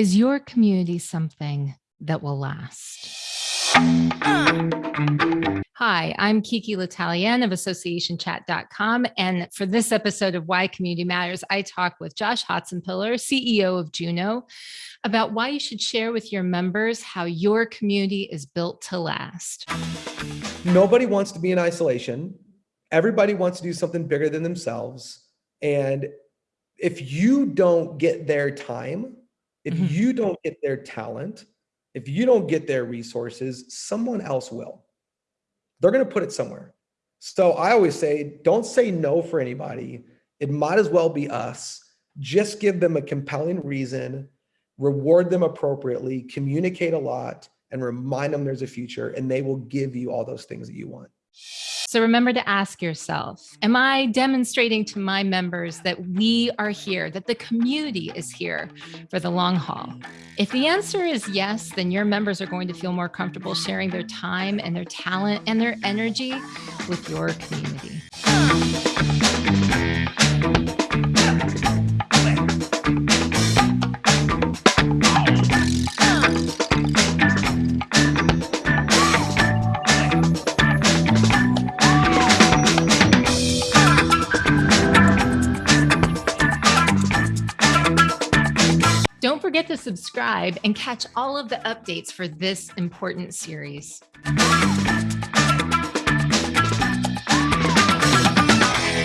Is your community something that will last? Hi, I'm Kiki L'Italien of AssociationChat.com. And for this episode of Why Community Matters, I talk with Josh Hotsenpiller, CEO of Juno, about why you should share with your members how your community is built to last. Nobody wants to be in isolation. Everybody wants to do something bigger than themselves. And if you don't get their time, if mm -hmm. you don't get their talent, if you don't get their resources, someone else will. They're going to put it somewhere. So I always say, don't say no for anybody. It might as well be us. Just give them a compelling reason, reward them appropriately, communicate a lot, and remind them there's a future, and they will give you all those things that you want. So remember to ask yourself, am I demonstrating to my members that we are here, that the community is here for the long haul? If the answer is yes, then your members are going to feel more comfortable sharing their time and their talent and their energy with your community. Don't forget to subscribe and catch all of the updates for this important series.